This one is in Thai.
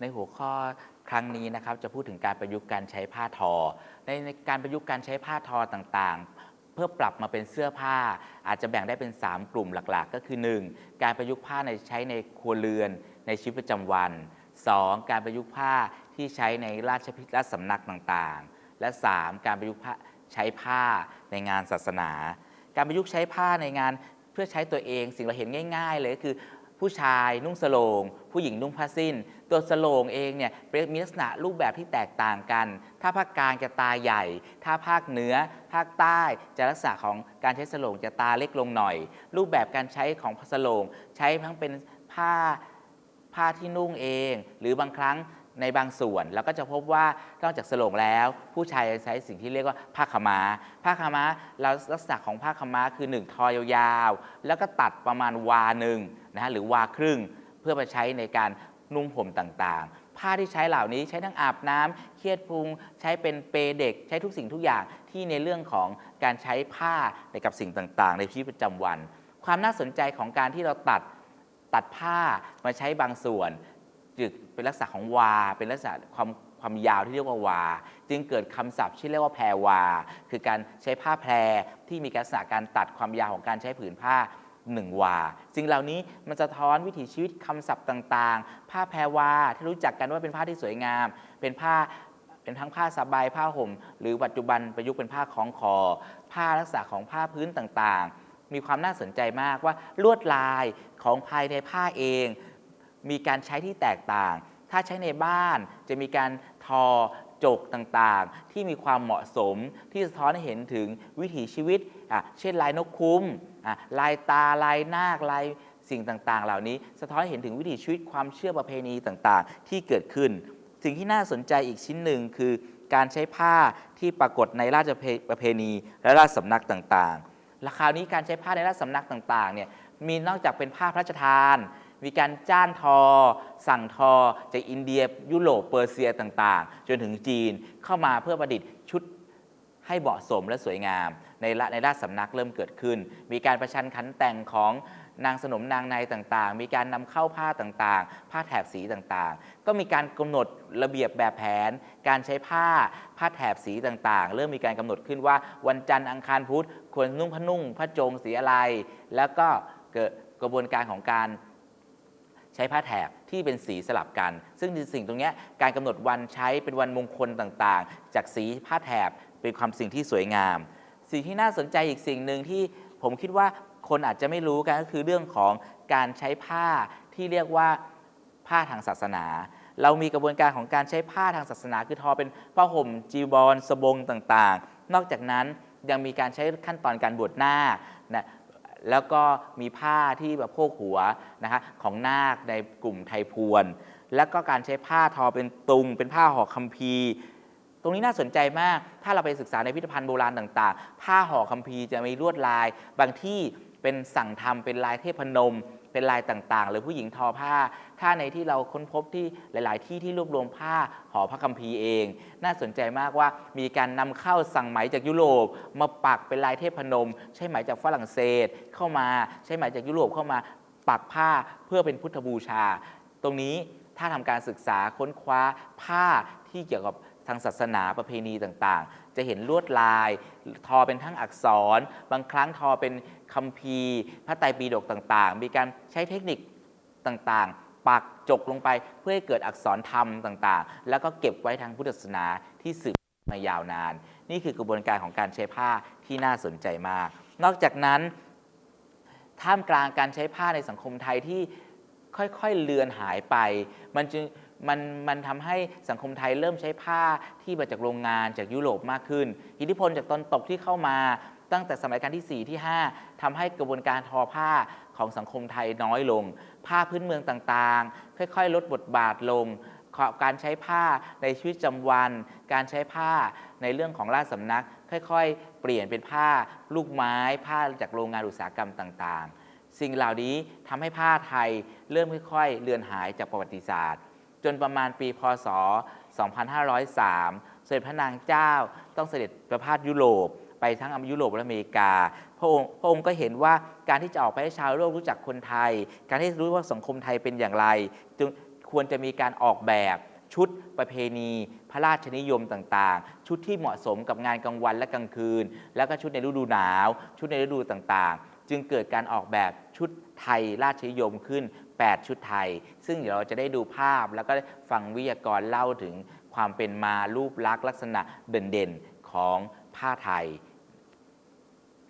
ในหัวข้อครั้งนี้นะครับจะพูดถึงการประยุกต์การใช้ผ้าทอ ในในการประยุกต์การใช้ผ้าทอต่างๆ เพื่อปรับมาเป็นเสื้อผ้า อาจจะแบ่งได้เป็น 3 กลุ่มหลักๆ ก็คือ 1. การประยุกต์ผ้าในใช้ในครัวเรือนในชีวิตประจำวัน 2. การประยุกต์ผ้าที่ใช้ในราชพิธีราชสำนักต่างๆ และ 3. การประยุกต์ผ้าใช้ผ้าในงานศาสนา การประยุกต์ใช้ผ้าในงานเพื่อใช้ตัวเองสิ่งเราเห็นง่าย ๆ เลยก็คือ ผู้ชายนุ่งสโลง ผู้หญิงนุ่งผ้าสิ้น ตัวสโลงเองเนี่ยมีลักษณะรูปแบบที่แตกต่างกัน ถ้าภาคกลางจะตาใหญ่ ถ้าภาคเหนือ ภาคใต้จะลักษณะของการใช้สโลงจะตาเล็กลงหน่อย รูปแบบการใช้ของสโลง ใช้ทั้งเป็นผ้าผ้าที่นุ่งเอง หรือบางครั้ง ในบางส่วนเราก็จะพบว่านอกจากสโลงแล้ว ผู้ชายจะใช้สิ่งที่เรียกว่าผ้าขาม้าผ้าขาม้าเราลักษณะของผ้าขาม้าคือ 1 ทอยาวๆแล้วก็ตัดประมาณวาหนึ่งนะฮะหรือวาครึ่ง เพื่อมาใช้ในการนุ่งห่มต่างๆ ผ้าที่ใช้เหล่านี้ใช้ทั้งอาบน้ำเครียดพุง ใช้เป็นเปเด็ก ใช้ทุกสิ่งทุกอย่างที่ในเรื่องของการใช้ผ้าในกับสิ่งต่างๆ ในชีวิตประจำวัน ความน่าสนใจของการที่เราตัดตัดผ้ามาใช้บางส่วน จึกเป็นลักษณะของวา เป็นลักษณะความความยาวที่เรียกว่าวา จึงเกิดคำศัพท์ที่เรียกว่าแพรวา คือการใช้ผ้าแพรที่มีลักษณะการตัดความยาวของการใช้ผืนผ้าหนึ่งวาสิ่งเหล่านี้มันจะท้อนวิถีชีวิตคำศัพท์ต่างๆ ผ้าแพรวาที่รู้จักกันว่าเป็นผ้าที่สวยงาม เป็นผ้าเป็นทั้งผ้าสบายผ้าห่ม หรือปัจจุบันประยุกต์เป็นผ้าคล้องคอ ผ้าลักษณะของผ้าพื้นต่างๆ มีความน่าสนใจมากว่าลวดลายของภายในผ้าเอง มีการใช้ที่แตกต่าง ถ้าใช้ในบ้านจะมีการทอจกต่างๆ ที่มีความเหมาะสมที่สะท้อนให้เห็นถึงวิถีชีวิต เช่นลายนกคุ้ม ลายตา ลายนาค ลายสิ่งต่างๆ เหล่านี้ สะท้อนให้เห็นถึงวิถีชีวิตความเชื่อประเพณีต่างๆ ที่เกิดขึ้น สิ่งที่น่าสนใจอีกชิ้นหนึ่งคือ การใช้ผ้าที่ปรากฏในราชประเพณี และราชสำนักต่างๆและคราวนี้การใช้ผ้าในราชสำนักต่างๆ เนี่ย มีนอกจากเป็นผ้าพระราชทาน มีการจ้างทอ สั่งทอ จากอินเดียยุโรปเปอร์เซียต่างๆ จนถึงจีนเข้ามาเพื่อประดิษฐ์ชุดให้เหมาะสมและสวยงาม ในละในราชสำนักเริ่มเกิดขึ้น มีการประชันขันแต่งของนางสนมนางในต่างๆ มีการนำเข้าผ้าต่างๆ ผ้าแถบสีต่างๆ ก็มีการกำหนดระเบียบแบบแผน การใช้ผ้า ผ้าแถบสีต่างๆ เริ่มมีการกำหนดขึ้นว่า วันจันทร์อังคารพุธควรนุ่งผ้านุ่งผ้าโจงสีอะไร แล้วก็เกิดกระบวนการของการ ช้ผ้าแถบที่เป็นสีสลับกัน ซึ่งสิ่งตรงนี้การกำหนดวันใช้เป็นวันมงคลต่างๆ จากสีผ้าแถบเป็นความสิ่งที่สวยงาม สิ่งที่น่าสนใจอีกสิ่งหนึ่งที่ผมคิดว่าคนอาจจะไม่รู้กันก็คือเรื่องของการใช้ผ้าที่เรียกว่าผ้าทางศาสนา เรามีกระบวนการของการใช้ผ้าทางศาสนา คือทอเป็นผ้าห่มจีวรสบงต่างๆ นอกจากนั้นยังมีการใช้ขั้นตอนการบวชหน้านะ แล้วก็มีผ้าที่แบบโพกหัวนะคะของนาคในกลุ่มไทยพวน แล้วก็การใช้ผ้าทอเป็นตุง เป็นผ้าห่อคัมภีร์ ตรงนี้น่าสนใจมาก ถ้าเราไปศึกษาในพิพิธภัณฑ์โบราณต่าง ๆ ผ้าห่อคัมภีร์จะมีลวดลาย บางที่เป็นสั่งทำเป็นลายเทพนม เป็นลายต่างๆ หรือผู้หญิงทอผ้า ถ้าในที่เราค้นพบที่หลาย ๆ ที่ที่รวบรวมผ้าห่อพระคัมภีร์เอง น่าสนใจมากว่ามีการนำเข้าสั่งไหมจากยุโรป มาปักเป็นลายเทพนม ใช้ไหมจากฝรั่งเศสเข้ามาใช้ไหมจากยุโรปเข้ามาปักผ้าเพื่อเป็นพุทธบูชา ตรงนี้ถ้าทำการศึกษาค้นคว้าผ้าที่เกี่ยวกับางศาสนาประเพณีต่างๆ จะเห็นลวดลาย ทอเป็นทั้งอักษร บางครั้งทอเป็นคัมภีร์พระไตรปิฎกต่างๆ มีการใช้เทคนิคต่างๆ ปักจกลงไปเพื่อให้เกิดอักษรธรรมต่างๆ แล้วก็เก็บไว้ทางพุทธศาสนาที่สืบมายาวนาน นี่คือกระบวนการของการใช้ผ้าที่น่าสนใจมาก นอกจากนั้น ท่ามกลางการใช้ผ้าในสังคมไทยที่ค่อยๆเลือนหายไป มันจึง มันมันทำให้สังคมไทยเริ่มใช้ผ้าที่มาจากโรงงานจากยุโรปมากขึ้น อิทธิพลจากตอนตกที่เข้ามาตั้งแต่สมัยการที่ 4 ที่ 5ทำให้กระบวนการทอผ้าของสังคมไทยน้อยลง ผ้าพื้นเมืองต่างๆ ค่อยๆ ลดบทบาทลง การใช้ผ้าในชีวิตประจำวัน การใช้ผ้าในเรื่องของราชสำนัก ค่อยๆ เปลี่ยนเป็นผ้าลูกไม้ ผ้าจากโรงงานอุตสาหกรรมต่างๆ สิ่งเหล่านี้ทำให้ผ้าไทยเริ่มค่อยๆ เลือนหายจากประวัติศาสตร์ จนประมาณปีพศ 2503เสด็จพระนางเจ้าต้องเสด็จประพาสยุโรป ไปทั้งยุโรปและอเมริกา พระองค์พระองค์ก็เห็นว่าการที่จะออกไปให้ชาวโลกรู้จักคนไทย การที่รู้ว่าสังคมไทยเป็นอย่างไร จึงควรจะมีการออกแบบชุดประเพณี พระราชนิยมต่างๆ ชุดที่เหมาะสมกับงานกลางวันและกลางคืน แล้วก็ชุดในฤดูหนาว ชุดในฤดูต่างๆ จึงเกิดการออกแบบชุดไทยราชนิยมขึ้น 8 ชุดไทย ซึ่งเดี๋ยวเราจะได้ดูภาพ แล้วก็ฟังวิทยากรเล่าถึงความเป็นมารูปลักษณ์ลักษณะเด่นๆของผ้าไทย